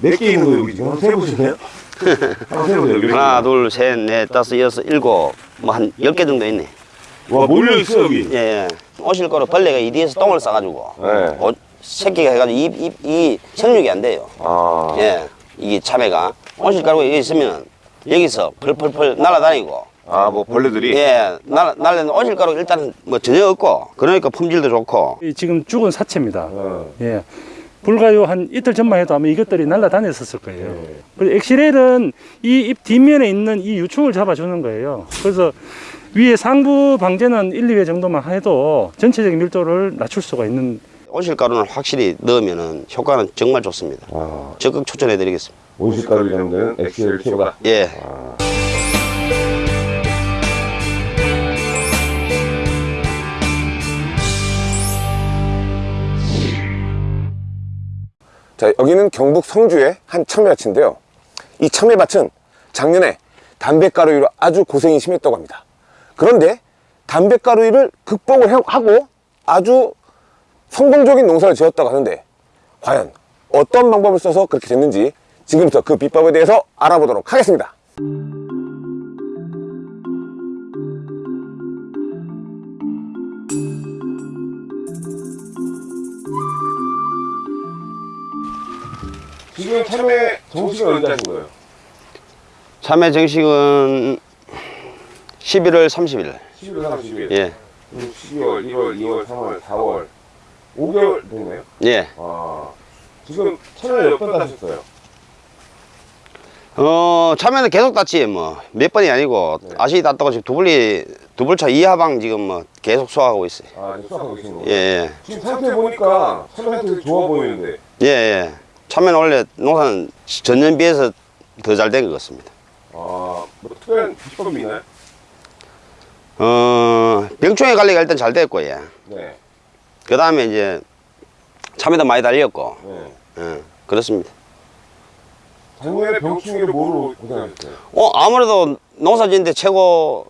몇개 있는 거예요 여기 지금 세보실래요? 하나, 둘, 셋, 넷, 다섯, 여섯, 일곱, 뭐 한 열 개 정도 있네. 와 몰려있어 여기 예, 예. 오실 거로 벌레가 이 뒤에서 똥을 싸가지고 네. 오- 새끼가 해가지고 이, 이, 이 생육이 안 돼요. 아 예, 이게 참외가 오실 여기 있으면 여기서 펄펄펄 날아다니고 아, 뭐 벌레들이 예, 날, 날래는 오실 가루 일단 뭐 전혀 없고 그러니까 품질도 좋고 이 지금 죽은 사체입니다. 어. 예. 불과요 한 이틀 전만 해도 아마 이것들이 날아다녔었을 거예요. 네. 그리고 엑시렐은 이잎 뒷면에 있는 이 유충을 잡아주는 거예요. 그래서 위에 상부 방제는 1, 2회 정도만 해도 전체적인 밀도를 낮출 수가 있는 오실 가루는 확실히 넣으면은 효과는 정말 좋습니다. 아 적극 추천해 드리겠습니다. 온실가루 잡는 엑셀 최고다 예. 아. 자, 여기는 경북 성주의 한 참외밭인데요. 이 참외밭은 작년에 담배가루이로 아주 고생이 심했다고 합니다. 그런데 담배가루이를 극복을 해- 하고 아주 성공적인 농사를 지었다고 하는데 과연 어떤 방법을 써서 그렇게 됐는지 지금부터 그 비법에 대해서 알아보도록 하겠습니다. 지금 참외 정식은 언제 하신 거예요? 참외 정식은 11월 30일. 11월 30일 예. 12월, 1월, 2월, 3월, 4월 5개월 됐나요? 예. 아 지금 참외 몇번 따셨어요? 어, 참외는 계속 땄지, 뭐. 몇 번이 아니고, 네. 아시 땄다고 지금 두블리, 두블차 이하방 지금 뭐 계속 소화하고 있어요. 아 수확하고 계신 거예요? 예, 예. 지금 상태 보니까 참외 상태 되게 좋아 보이는데 예, 예. 참외는 원래 농사는 전년 비해서 더 잘 된 것 같습니다. 아뭐 특별한 비법이 있나요? 어, 병충해 관리가 일단 잘 됐고, 예. 네, 그 다음에 이제 참외도 많이 달렸고, 네. 예. 그렇습니다. 작년에 병충해를 뭐로 고생하셨어요? 어, 아무래도 농사 짓는데 최고,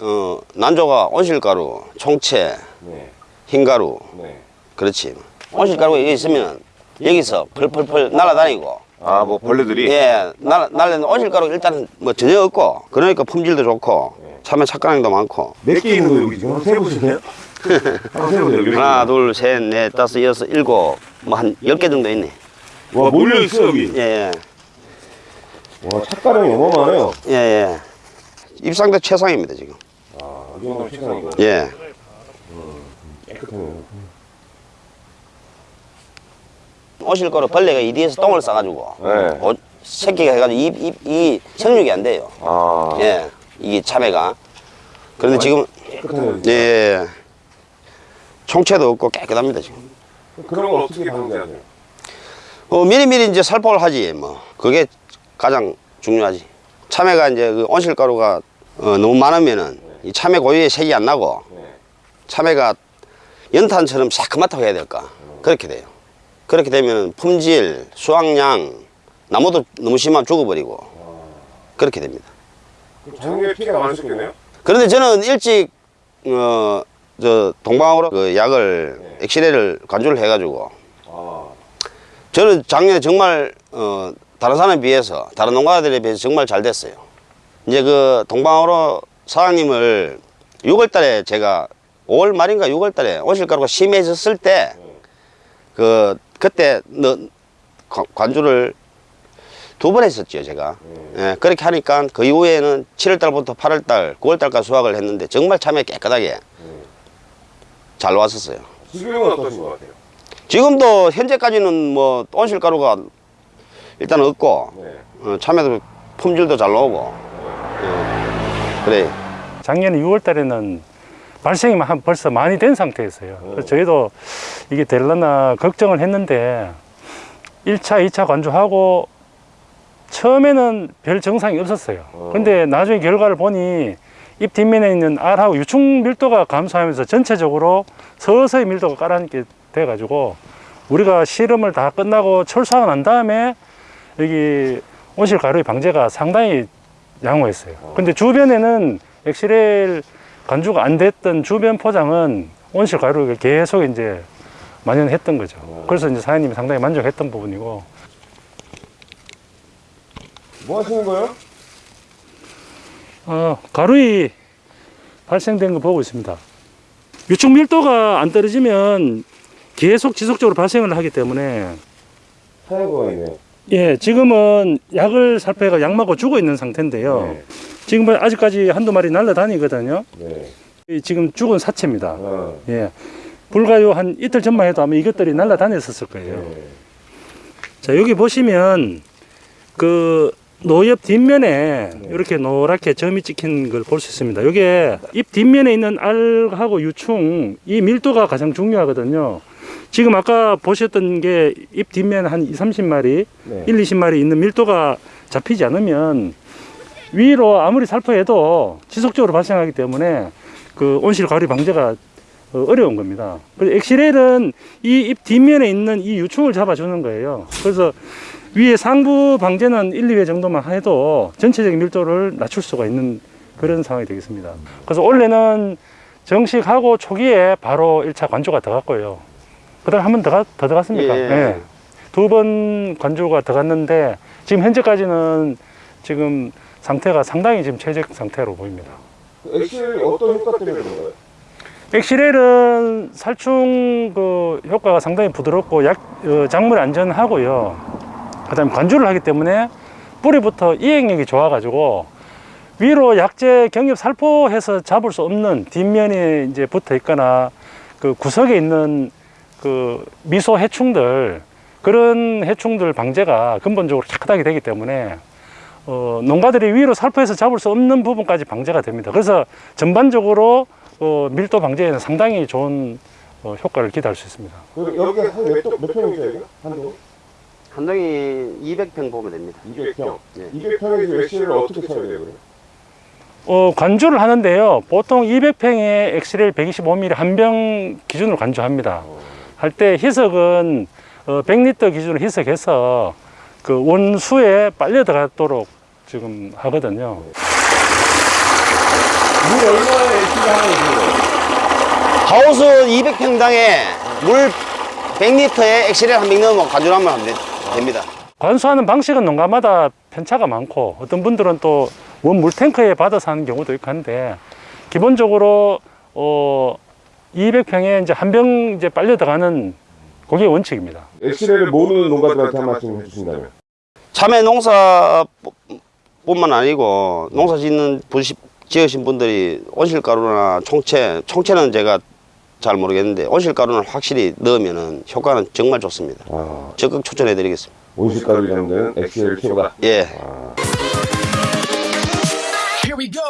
어, 난조가 온실가루, 총채, 네, 흰가루, 네. 그렇지. 온실가루가 여기 있으면 여기서 펄펄펄 날아다니고, 아 뭐 벌레들이 예, 날, 날래는 온실가루 일단 뭐 전혀 없고, 그러니까 품질도 좋고, 참외 착가량도 많고, 몇 개 있는 거예요 여기 지금 한번 세보실래요? 여기 하나, 둘, 셋, 넷, 다섯, 여섯, 일곱, 뭐 한 열 개 정도 있네. 와 몰려있어 여기 예, 예, 와 착가량이 어마어마해요 예, 예. 입상대 최상입니다, 지금. 아이 정도면 최상이고 예. 깨끗하네요 오실가루 벌레가 이 뒤에서 똥을 싸가지고, 네. 오- 새끼가 해가지고 이, 이, 이 생육이 안 돼요. 아 예, 이게 참외가. 그런데 지금, 깨끗하네요 예, 예. 총채도 없고 깨끗합니다, 지금. 그런 걸 어떻게 방지하세요? 어, 미리미리 이제 살포를 하지, 뭐. 그게 가장 중요하지. 참외가 이제 그 온실가루가 어, 너무 많으면은 이 참외 고유의 색이 안 나고 네. 참외가 연탄처럼 새까맣다고 해야 될까. 그렇게 돼요. 그렇게 되면 품질, 수확량, 나무도 너무 심하면 죽어버리고 그렇게 됩니다. 작년에 피해가 많으셨겠네요? 그런데 저는 일찍 어, 저 동방으로 그 약을 엑시레를 간주를 해가지고 아 저는 작년에 정말 어, 다른 사람에 비해서 다른 농가들에 비해서 정말 잘 됐어요. 이제 그 동방으로 사장님을 6월 달에 제가 5월 말인가 6월 달에 오실가루가 심해졌을 때 그 그때 너, 관- 관주를 두 번 했었죠 제가 예, 그렇게 하니까 그 이후에는 7월 달부터 8월 달 9월 달까지 수확을 했는데 정말 참외 깨끗하게 잘 왔었어요 지금은 어떠신 것 같아요? 지금도 현재까지는 뭐 온실가루가 일단 없고 네. 어, 참외도 품질도 잘 나오고 예, 그래 작년 6월 달에는 발생이 한 벌써 많이 된 상태였어요. 그래서 저희도 이게 될라나 걱정을 했는데 1차, 2차 관주하고 처음에는 별 정상이 없었어요. 근데 나중에 결과를 보니 잎 뒷면에 있는 알하고 유충 밀도가 감소하면서 전체적으로 서서히 밀도가 깔아앉게 돼 가지고 우리가 실험을 다 끝나고 철수하고 난 다음에 여기 온실 가루의 방제가 상당히 양호했어요. 근데 주변에는 엑시렐 간주가 안 됐던 주변 포장은 온실 가루를 계속 이제 만연했던 거죠. 그래서 이제 사장님이 상당히 만족했던 부분이고 뭐 하시는 거예요? 어, 가루이 발생된 거 보고 있습니다. 유축 밀도가 안 떨어지면 계속 지속적으로 발생을 하기 때문에 하얀 거가 있네. 예, 지금은 약을 살포해가 약 맞고 죽어 있는 상태인데요. 네. 지금 아직까지 한두 마리 날라다니거든요. 네. 이 지금 죽은 사체입니다. 어. 예. 불과요 한 이틀 전만 해도 아마 이것들이 날라다녔었을 거예요. 네. 자, 여기 보시면 그 노엽 뒷면에 이렇게 노랗게 점이 찍힌 걸 볼 수 있습니다. 이게 잎 뒷면에 있는 알하고 유충 이 밀도가 가장 중요하거든요. 지금 아까 보셨던 게잎 뒷면 한 2, 30마리, 네. 1, 20마리 있는 밀도가 잡히지 않으면 위로 아무리 살포해도 지속적으로 발생하기 때문에 그 온실 가리 방제가 어, 어려운 겁니다. 그래서 엑시렐은 이잎 뒷면에 있는 이 유충을 잡아주는 거예요. 그래서 위에 상부 방제는 1, 2회 정도만 해도 전체적인 밀도를 낮출 수가 있는 그런 상황이 되겠습니다. 그래서 원래는 정식하고 초기에 바로 1차 관조가 들어갔고요. 그 다음 한 번 더, 가- 더 들어갔습니까? 예. 네. 두번 관조가 들어갔는데 지금 현재까지는 지금 상태가 상당히 지금 최적 상태로 보입니다. 엑셀이 어떤 효과 때문에 그런 거예요? 엑시렐은 살충 그 효과가 상당히 부드럽고 약, 어, 작물 안전하고요. 그다음 에 관주를 하기 때문에 뿌리부터 이행력이 좋아가지고 위로 약재 경엽 살포해서 잡을 수 없는 뒷면에 이제 붙어 있거나 그 구석에 있는 그 미소 해충들 그런 해충들 방제가 근본적으로 깨끗하게 되기 때문에 어, 농가들이 위로 살포해서 잡을 수 없는 부분까지 방제가 됩니다. 그래서 전반적으로 어, 밀도 방제에는 상당히 좋은 어, 효과를 기대할 수 있습니다. 그리고 여기 한몇 몇 평이죠 여기? 한동? 한 동이 200평 보면 됩니다. 200평. 네. 200평에서 엑셀을 어떻게 써야 돼요? 어, 관주를 하는데요. 보통 200평에 엑스레일 125mm 한 병 기준으로 관주합니다. 할 때 희석은 어, 100리터 기준으로 희석해서 그 원수에 빨려 들어가도록 지금 하거든요. 물 얼마에 엑셀을 하는 거예요? 하우스 200평당에 물 100리터에 엑시렐 한병 넣으면 관주하면 하면 되- 됩니다. 관수하는 방식은 농가마다 편차가 많고 어떤 분들은 또 원 물 탱크에 받아서 하는 경우도 있고 한데 기본적으로 어 200평에 이제 한 병 이제 빨려 들어가는 그게 원칙입니다. 엑셀을 모르는 농가들한테 한 말씀 해주신다면? 참외 농사뿐만 아니고 농사 짓는 분- 지으신 분들이 온실가루나 총채, 총채는 제가 잘 모르겠는데 온실가루는 확실히 넣으면 효과는 정말 좋습니다. 아, 적극 추천해 드리겠습니다. 온실가루 잡는 엑셀 최고다. 예. 아. Here we go.